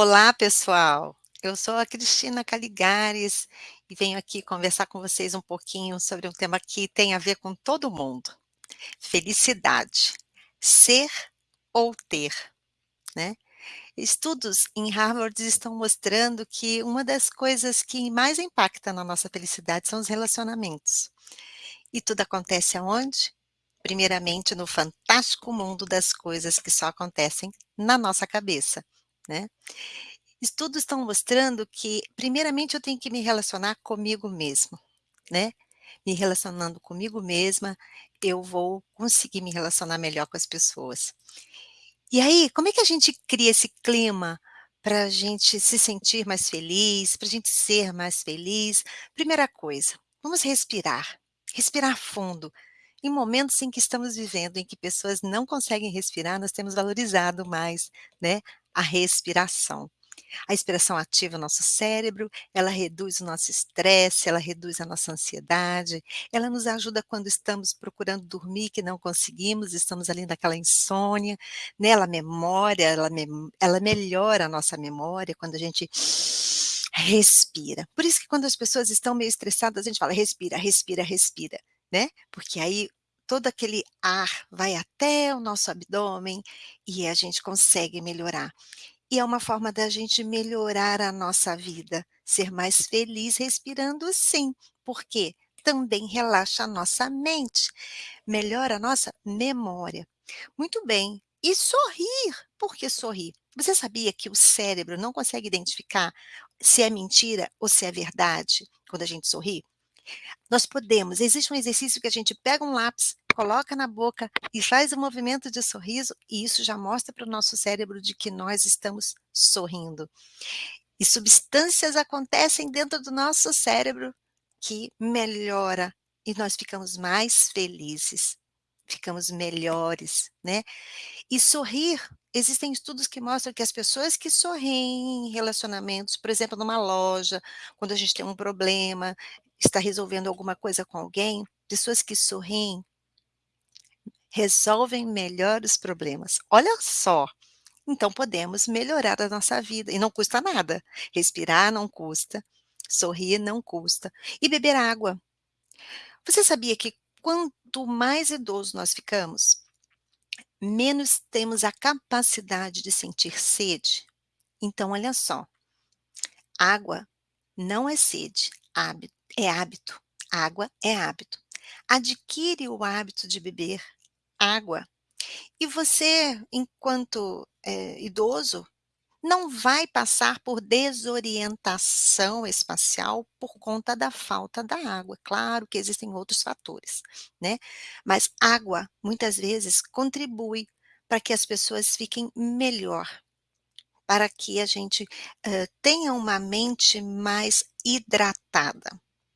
Olá, pessoal. Eu sou a Cristina Caligares e venho aqui conversar com vocês um pouquinho sobre um tema que tem a ver com todo mundo. Felicidade. Ser ou ter, né? Estudos em Harvard estão mostrando que uma das coisas que mais impacta na nossa felicidade são os relacionamentos. E tudo acontece aonde? Primeiramente no fantástico mundo das coisas que só acontecem na nossa cabeça, né. Estudos estão mostrando que, primeiramente, eu tenho que me relacionar comigo mesmo, né. Me relacionando comigo mesma, eu vou conseguir me relacionar melhor com as pessoas. E aí, como é que a gente cria esse clima pra gente se sentir mais feliz, pra gente ser mais feliz? Primeira coisa, vamos respirar, respirar fundo. Em momentos em que estamos vivendo, em que pessoas não conseguem respirar, nós temos valorizado mais, né, a respiração. A respiração ativa o nosso cérebro, ela reduz o nosso estresse, ela reduz a nossa ansiedade, ela nos ajuda quando estamos procurando dormir que não conseguimos, estamos ali naquela insônia, né, ela memória, ela ela melhora a nossa memória quando a gente respira. Por isso que quando as pessoas estão meio estressadas, a gente fala: "Respira, respira, respira", né, porque aí todo aquele ar vai até o nosso abdômen e a gente consegue melhorar. E é uma forma da gente melhorar a nossa vida, ser mais feliz respirando sim, porque também relaxa a nossa mente, melhora a nossa memória. Muito bem, e sorrir, por que sorrir? Você sabia que o cérebro não consegue identificar se é mentira ou se é verdade quando a gente sorri? Nós podemos existe um exercício que a gente pega um lápis, coloca na boca e faz o movimento de sorriso, e isso já mostra para o nosso cérebro de que nós estamos sorrindo. E substâncias acontecem dentro do nosso cérebro que melhora e nós ficamos mais felizes, ficamos melhores, né. E sorrir, existem estudos que mostram que as pessoas que sorriem em relacionamentos, por exemplo, numa loja, quando a gente tem um problema, está resolvendo alguma coisa com alguém, pessoas que sorriem resolvem melhor os problemas. Olha só, então podemos melhorar a nossa vida e não custa nada. Respirar não custa, sorrir não custa e beber água. Você sabia que quanto mais idoso nós ficamos, menos temos a capacidade de sentir sede? Então olha só, água não é sede, hábito é hábito, água é hábito. Adquire o hábito de beber água. E você, enquanto, eh, idoso, não vai passar por desorientação espacial por conta da falta da água. Claro que existem outros fatores, né, mas água, muitas vezes, contribui para que as pessoas fiquem melhor, para que a gente, hã, tenha uma mente mais hidratada,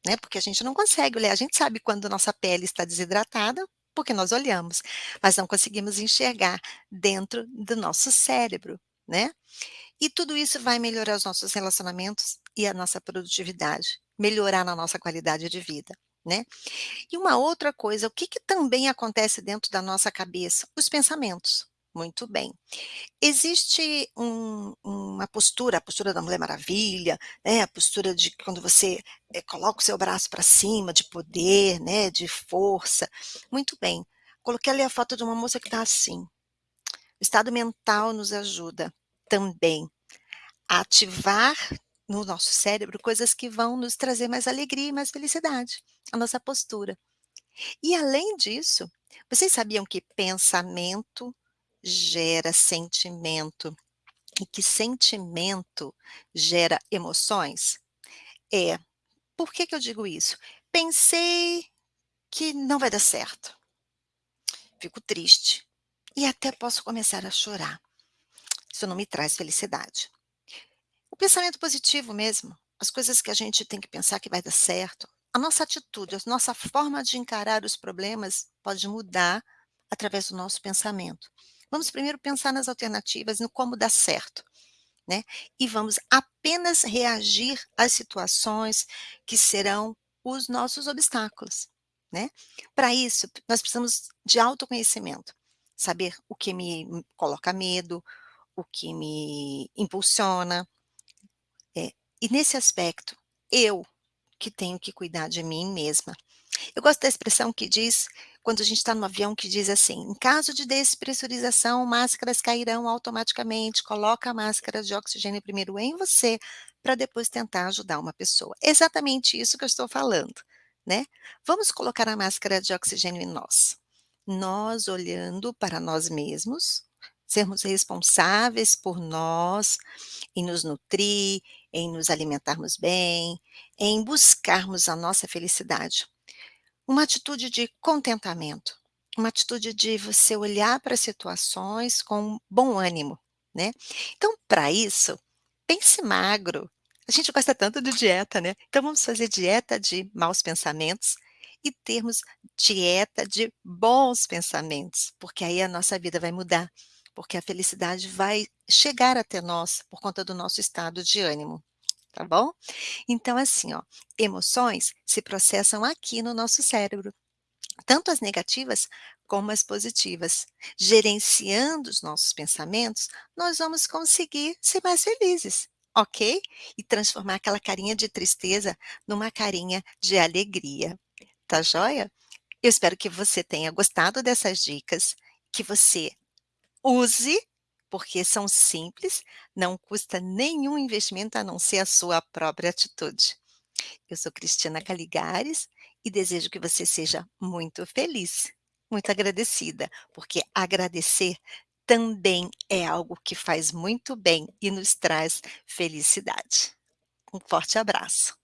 né, porque a gente não consegue olhar, a gente sabe quando nossa pele está desidratada, porque nós olhamos, mas não conseguimos enxergar dentro do nosso cérebro, né. E tudo isso vai melhorar os nossos relacionamentos e a nossa produtividade, melhorar na nossa qualidade de vida, né. E uma outra coisa, o que que também acontece dentro da nossa cabeça? Os pensamentos. Muito bem. Existe um uma postura, a postura da Mulher Maravilha, né, a postura de quando você, eh, coloca o seu braço para cima, de poder, né, de força. Muito bem, coloquei ali a foto de uma moça que está assim. O estado mental nos ajuda também a ativar no nosso cérebro coisas que vão nos trazer mais alegria e mais felicidade, a nossa postura. E além disso, vocês sabiam que pensamento gera sentimento e que sentimento gera emoções? É. Por que que eu digo isso? Pensei que não vai dar certo. Fico triste e até posso começar a chorar. Isso não me traz felicidade. O pensamento positivo mesmo, as coisas que a gente tem que pensar que vai dar certo, a nossa atitude, a nossa forma de encarar os problemas pode mudar através do nosso pensamento. Vamos primeiro pensar nas alternativas, no como dar certo, né, e vamos apenas reagir às situações que serão os nossos obstáculos, né. Para isso, nós precisamos de autoconhecimento, saber o que me coloca medo, o que me impulsiona. É, e nesse aspecto, eu que tenho que cuidar de mim mesma. Eu gosto da expressão que diz, quando a gente está no avião, que diz assim: "Em caso de despressurização, máscaras cairão automaticamente, coloca a máscara de oxigênio primeiro em você, para depois tentar ajudar uma pessoa". Exatamente isso que eu estou falando, né. Vamos colocar a máscara de oxigênio em nós. Nós olhando para nós mesmos, sermos responsáveis por nós, em nos nutrir, em nos alimentarmos bem, em buscarmos a nossa felicidade. Uma atitude de contentamento, uma atitude de você olhar para situações com bom ânimo, né. Então para isso, pense magro, a gente gosta tanto de dieta, né, então vamos fazer dieta de maus pensamentos e termos dieta de bons pensamentos, porque aí a nossa vida vai mudar, porque a felicidade vai chegar até nós por conta do nosso estado de ânimo, tá bom? Então assim ó, emoções se processam aqui no nosso cérebro, tanto as negativas como as positivas. Gerenciando os nossos pensamentos, nós vamos conseguir ser mais felizes, ok? E transformar aquela carinha de tristeza numa carinha de alegria, tá joia? Eu espero que você tenha gostado dessas dicas, que você use, porque são simples, não custa nenhum investimento a não ser a sua própria atitude. Eu sou Cristina Caligares e desejo que você seja muito feliz, muito agradecida, porque agradecer também é algo que faz muito bem e nos traz felicidade. Um forte abraço.